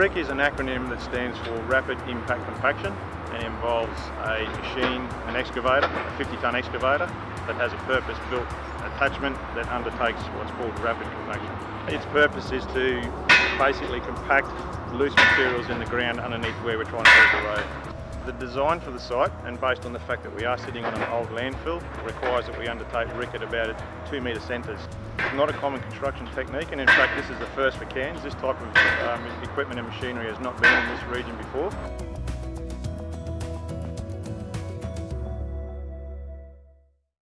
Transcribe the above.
RIC is an acronym that stands for Rapid Impact Compaction and involves a machine, an excavator, a 50 tonne excavator that has a purpose built attachment that undertakes what's called rapid compaction. Its purpose is to basically compact loose materials in the ground underneath where we're trying to build the road. The design for the site, and based on the fact that we are sitting on an old landfill, requires that we undertake RIC at about two metre centres. It's not a common construction technique, and in fact this is the first for Cairns. This type of um, equipment and machinery has not been in this region before.